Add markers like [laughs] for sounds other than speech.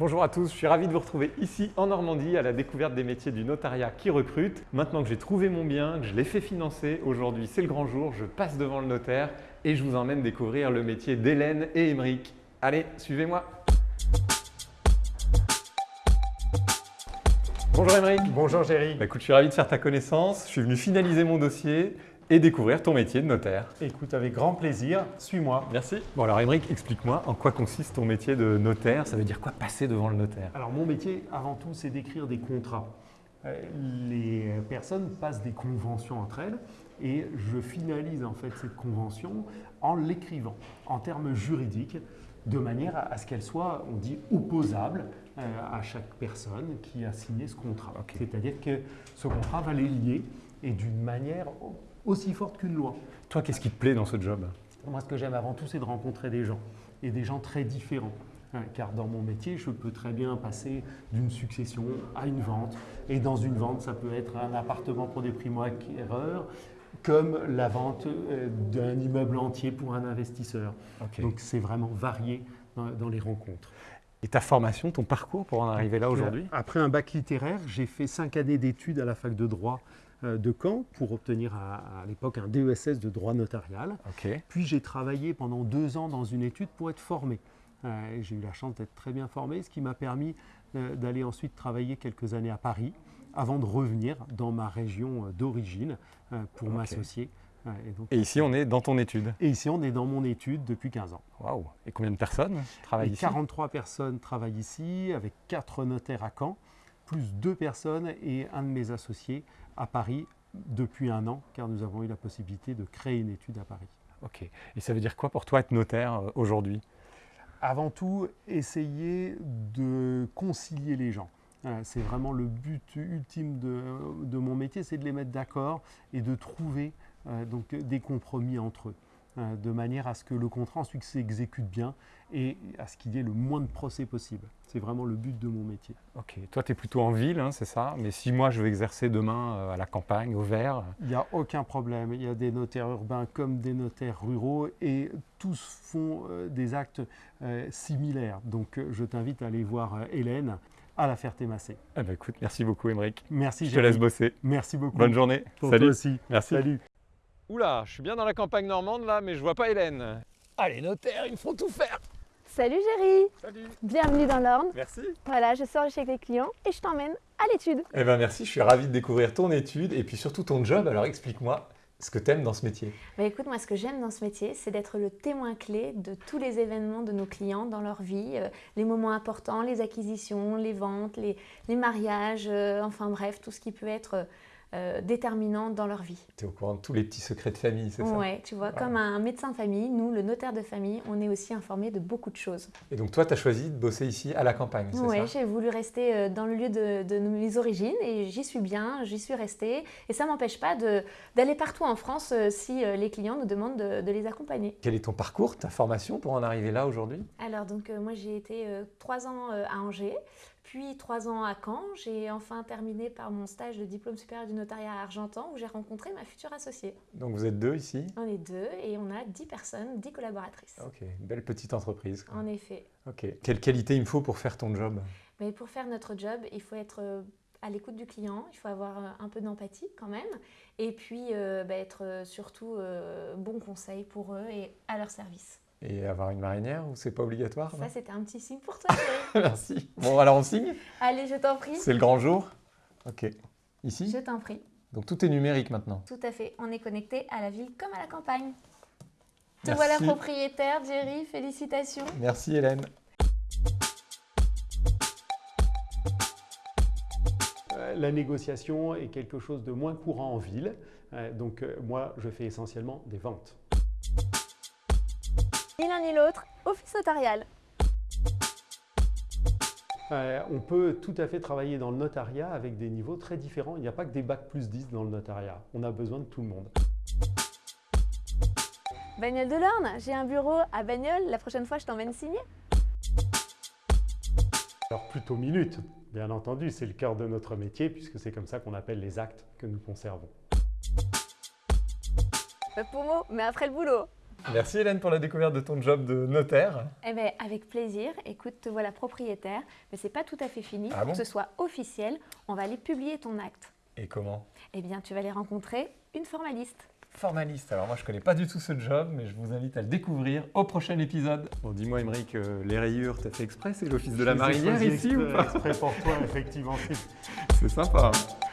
Bonjour à tous, je suis ravi de vous retrouver ici en Normandie à la découverte des métiers du notariat qui recrute. Maintenant que j'ai trouvé mon bien, que je l'ai fait financer, aujourd'hui c'est le grand jour, je passe devant le notaire et je vous emmène découvrir le métier d'Hélène et Émeric. Allez, suivez-moi Bonjour Émeric Bonjour Géry. Bah, écoute, je suis ravi de faire ta connaissance, je suis venu finaliser mon dossier et découvrir ton métier de notaire. Écoute, avec grand plaisir, suis-moi. Merci. Bon alors Émeric, explique-moi en quoi consiste ton métier de notaire? Ça veut dire quoi passer devant le notaire? Alors mon métier, avant tout, c'est d'écrire des contrats. Euh, Les personnes passent des conventions entre elles et je finalise en fait cette convention en l'écrivant en termes juridiques de manière à ce qu'elle soit, on dit, opposable euh, à chaque personne qui a signé ce contrat. C'est-à-dire que ce contrat va les lier et d'une manière aussi forte qu'une loi. Toi, qu'est-ce qui te plaît dans ce job? Moi, ce que j'aime avant tout, c'est de rencontrer des gens, et des gens très différents. Hein, Car dans mon métier, je peux très bien passer d'une succession à une vente. Et dans une vente, ça peut être un appartement pour des primo-acquéreurs, comme la vente euh, d'un immeuble entier pour un investisseur. Donc c'est vraiment varié dans les rencontres. Et ta formation, ton parcours pour en arriver là aujourd'hui Après un bac littéraire, j'ai fait cinq années d'études à la fac de droit euh, de Caen pour obtenir à, à l'époque un DESS de droit notarial. Puis j'ai travaillé pendant deux ans dans une étude pour être formé. Euh, j'ai eu la chance d'être très bien formé, ce qui m'a permis euh, d'aller ensuite travailler quelques années à Paris avant de revenir dans ma région d'origine euh, pour m'associer. Euh, et, donc- Et ici, on est dans ton étude. et ici, on est dans mon étude depuis 15 ans. Waouh Et combien de personnes travaillent Et ici? 43 personnes travaillent ici, avec quatre notaires à Caen, plus deux personnes et un de mes associés à Paris depuis un an, car nous avons eu la possibilité de créer une étude à Paris. Ok. Et ça veut dire quoi pour toi être notaire euh, aujourd'hui? Avant tout, essayer de concilier les gens. Euh, C'est vraiment le but ultime de, de mon métier, c'est de les mettre d'accord et de trouver euh, donc, des compromis entre eux, euh, de manière à ce que le contrat ensuite s'exécute bien et à ce qu'il y ait le moins de procès possible. C'est vraiment le but de mon métier. Ok. Toi, tu es plutôt en ville, hein, c'est ça Mais si moi, je veux exercer demain euh, à la campagne, au vert, Il n'y a aucun problème. Il y a des notaires urbains comme des notaires ruraux et tous font euh, des actes euh, similaires. Donc euh, je t'invite à aller voir euh, Hélène à la Ferté-Massé. eh ben, écoute, merci beaucoup, Émeric. Merci, Je te laisse bosser. Merci beaucoup. Bonne journée. Pour Salut. toi aussi. Merci. Salut. Oula, je suis bien dans la campagne normande là, mais je vois pas Hélène. Allez, notaire, ils me font tout faire. Salut Géry, Salut. bienvenue dans l'Orne. Merci. Voilà, je sors chez les clients et je t'emmène à l'étude. Eh ben merci, je suis ravi de découvrir ton étude et puis surtout ton job. Alors explique-moi ce que tu aimes dans ce métier. Bah écoute, moi ce que j'aime dans ce métier, c'est d'être le témoin clé de tous les événements de nos clients dans leur vie, euh, les moments importants, les acquisitions, les ventes, les, les mariages, euh, enfin bref, tout ce qui peut être euh, déterminant dans leur vie. Tu es au courant de tous les petits secrets de famille, c'est ça? Ouais, tu vois, comme un médecin de famille, nous, le notaire de famille, on est aussi informé de beaucoup de choses. Et donc toi, tu as choisi de bosser ici à la campagne, c'est Ouais, ça? j'ai voulu rester euh, dans le lieu de, de mes origines et j'y suis bien, j'y suis restée. Et ça ne m'empêche pas d'aller partout en France euh, si euh, les clients nous demandent de, de les accompagner. Quel est ton parcours, ta formation pour en arriver là aujourd'hui? Alors, donc, euh, moi, j'ai été euh, trois ans euh, à Angers, puis trois ans à Caen. J'ai enfin terminé par mon stage de diplôme supérieur du notariat à Argentan où j'ai rencontré ma future associée. Donc vous êtes deux ici? On est deux et on a dix personnes, dix collaboratrices. Ok, belle petite entreprise. quoi. En effet. Ok. Quelle qualité il me faut pour faire ton job? Mais pour faire notre job, il faut être euh, à l'écoute du client, il faut avoir euh, un peu d'empathie quand même, et puis euh, bah, être surtout euh, bon conseil pour eux et à leur service. Et avoir une marinière ou c'est pas obligatoire Ça, c'était un petit signe pour toi. [laughs] Merci. Bon, alors on signe? Allez, je t'en prie. C'est le grand jour? Ok. Ici? Je t'en prie. Donc tout est numérique maintenant. Tout à fait. On est connecté à la ville comme à la campagne. Te voilà propriétaire, Jerry. Félicitations. Merci Hélène. Euh, La négociation est quelque chose de moins courant en ville. Euh, Donc euh, moi, je fais essentiellement des ventes. Ni l'un ni l'autre, office notarial. Euh, on peut tout à fait travailler dans le notariat avec des niveaux très différents. Il n'y a pas que des bacs plus 10 dans le notariat. On a besoin de tout le monde. Bagnole de l'Orne, j'ai un bureau à Bagnoles. La prochaine fois, je t'emmène signer. Alors plutôt minutes, bien entendu, c'est le cœur de notre métier puisque c'est comme ça qu'on appelle les actes que nous conservons. Pas pour mot, mais après le boulot. Merci Hélène pour la découverte de ton job de notaire. Eh bien, avec plaisir. Écoute, te voilà propriétaire, mais c'est pas tout à fait fini. Ah Pour bon que ce soit officiel, on va aller publier ton acte. Et comment? Eh bien, tu vas aller rencontrer une formaliste. Formaliste. Alors moi je connais pas du tout ce job, mais je vous invite à le découvrir au prochain épisode. Bon dis-moi Émeric, euh, les rayures, t'as fait exprès, c'est l'office de la marinière ici ou pas? exprès pour toi, effectivement. C'est sympa. hein.